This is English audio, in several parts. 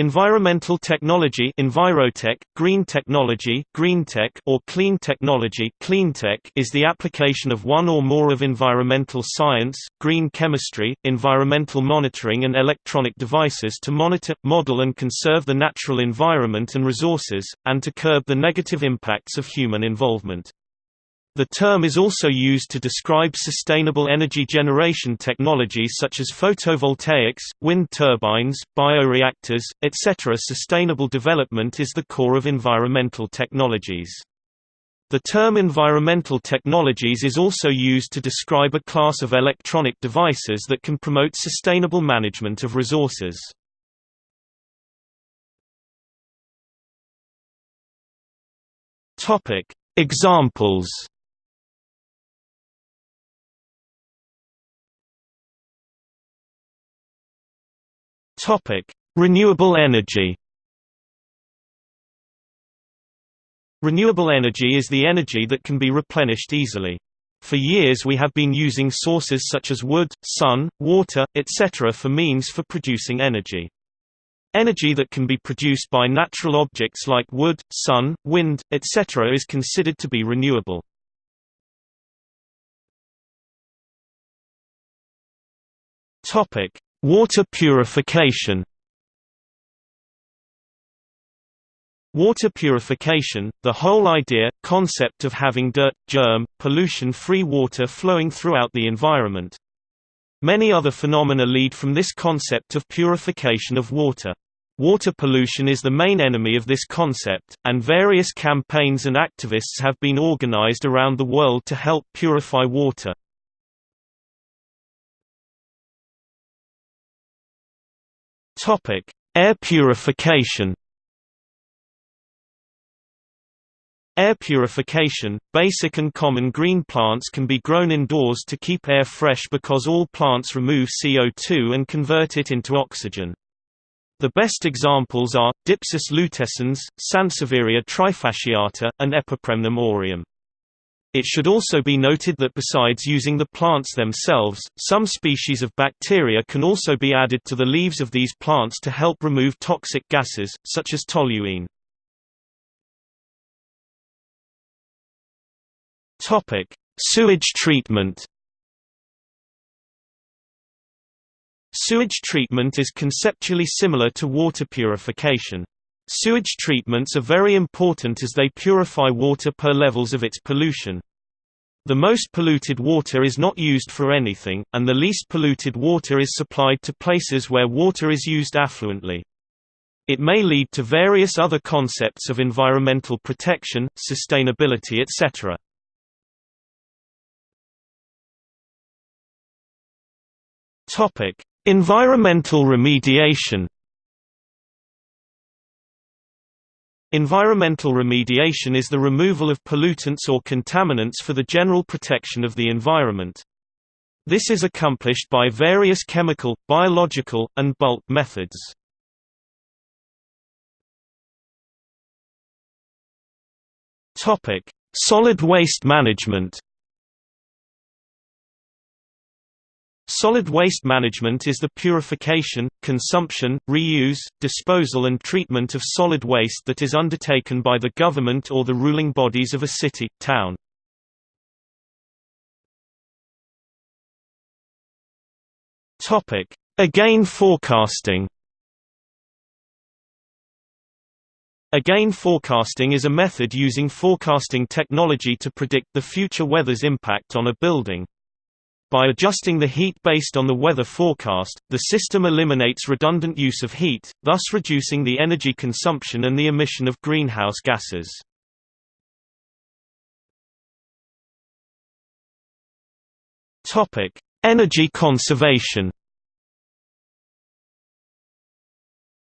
Environmental technology Envirotech, green technology Greentech, or clean technology Cleantech is the application of one or more of environmental science, green chemistry, environmental monitoring and electronic devices to monitor, model and conserve the natural environment and resources, and to curb the negative impacts of human involvement. The term is also used to describe sustainable energy generation technologies such as photovoltaics, wind turbines, bioreactors, etc. Sustainable development is the core of environmental technologies. The term environmental technologies is also used to describe a class of electronic devices that can promote sustainable management of resources. Examples Topic: Renewable energy. Renewable energy is the energy that can be replenished easily. For years we have been using sources such as wood, sun, water, etc. for means for producing energy. Energy that can be produced by natural objects like wood, sun, wind, etc. is considered to be renewable. Topic: Water purification Water purification, the whole idea, concept of having dirt, germ, pollution-free water flowing throughout the environment. Many other phenomena lead from this concept of purification of water. Water pollution is the main enemy of this concept, and various campaigns and activists have been organized around the world to help purify water. Topic: Air purification. Air purification – Basic and common green plants can be grown indoors to keep air fresh because all plants remove CO2 and convert it into oxygen. The best examples are, Dypsis lutescens, Sansevieria trifasciata, and Epipremnum aureum. It should also be noted that besides using the plants themselves, some species of bacteria can also be added to the leaves of these plants to help remove toxic gases, such as toluene. Sewage treatment Sewage treatment is conceptually similar to water purification. Sewage treatments are very important as they purify water per levels of its pollution. The most polluted water is not used for anything, and the least polluted water is supplied to places where water is used affluently. It may lead to various other concepts of environmental protection, sustainability etc. Environmental remediation Environmental remediation is the removal of pollutants or contaminants for the general protection of the environment. This is accomplished by various chemical, biological, and bulk methods. Solid waste management Solid waste management is the purification, consumption, reuse, disposal and treatment of solid waste that is undertaken by the government or the ruling bodies of a city, town. Egain forecasting Egain forecasting is a method using forecasting technology to predict the future weather's impact on a building. By adjusting the heat based on the weather forecast, the system eliminates redundant use of heat, thus reducing the energy consumption and the emission of greenhouse gases. Energy conservation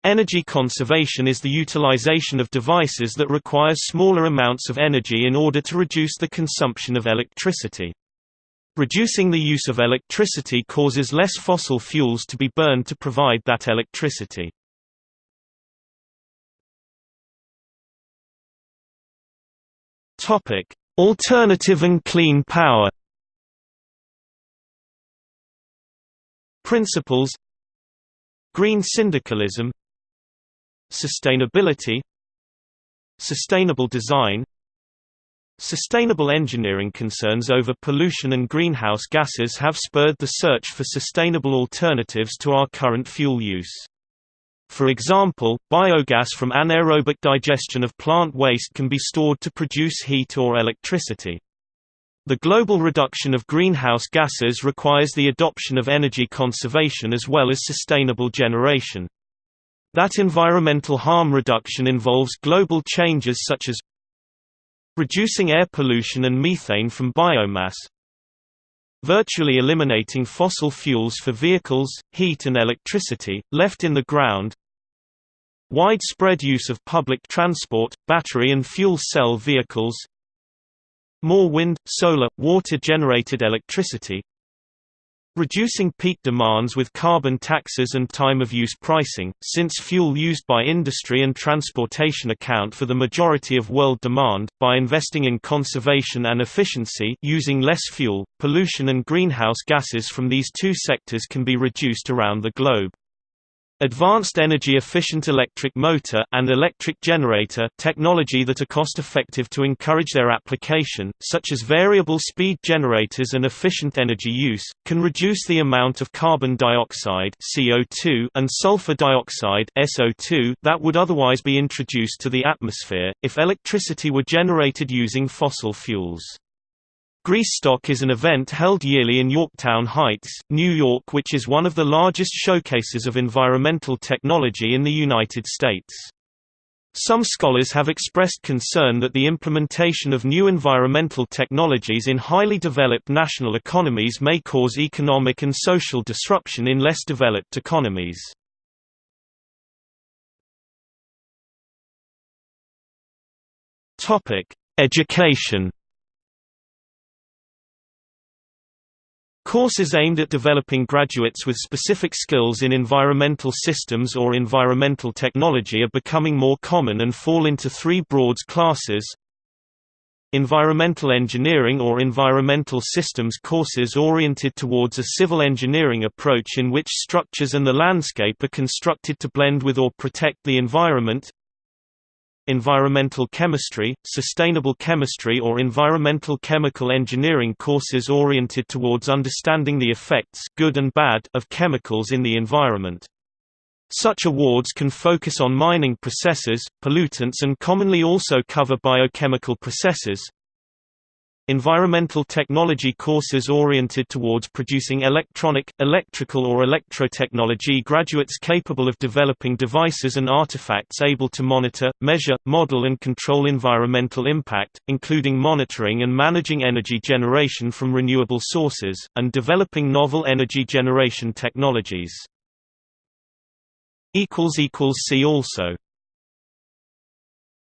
Energy conservation is the utilization of devices that require smaller amounts of energy in order to reduce the consumption of electricity. Reducing the use of electricity causes less fossil fuels to be burned to provide that electricity. Topic: Alternative and clean power Principles Green syndicalism Sustainability Sustainable design Sustainable engineering concerns over pollution and greenhouse gases have spurred the search for sustainable alternatives to our current fuel use. For example, biogas from anaerobic digestion of plant waste can be stored to produce heat or electricity. The global reduction of greenhouse gases requires the adoption of energy conservation as well as sustainable generation. That environmental harm reduction involves global changes such as reducing air pollution and methane from biomass, virtually eliminating fossil fuels for vehicles, heat and electricity, left in the ground widespread use of public transport, battery and fuel cell vehicles more wind, solar, water-generated electricity Reducing peak demands with carbon taxes and time-of-use pricing, since fuel used by industry and transportation account for the majority of world demand, by investing in conservation and efficiency using less fuel, pollution and greenhouse gases from these two sectors can be reduced around the globe. Advanced energy-efficient electric motor and electric generator technology that are cost-effective to encourage their application, such as variable speed generators and efficient energy use, can reduce the amount of carbon dioxide CO2 and sulfur dioxide SO2 that would otherwise be introduced to the atmosphere, if electricity were generated using fossil fuels. Greasestock is an event held yearly in Yorktown Heights, New York which is one of the largest showcases of environmental technology in the United States. Some scholars have expressed concern that the implementation of new environmental technologies in highly developed national economies may cause economic and social disruption in less developed economies. Education Courses aimed at developing graduates with specific skills in environmental systems or environmental technology are becoming more common and fall into three broad classes. Environmental engineering or environmental systems courses oriented towards a civil engineering approach in which structures and the landscape are constructed to blend with or protect the environment environmental chemistry, sustainable chemistry or environmental chemical engineering courses oriented towards understanding the effects good and bad of chemicals in the environment. Such awards can focus on mining processes, pollutants and commonly also cover biochemical processes, Environmental technology courses oriented towards producing electronic, electrical or electrotechnology graduates capable of developing devices and artifacts able to monitor, measure, model and control environmental impact, including monitoring and managing energy generation from renewable sources, and developing novel energy generation technologies. See also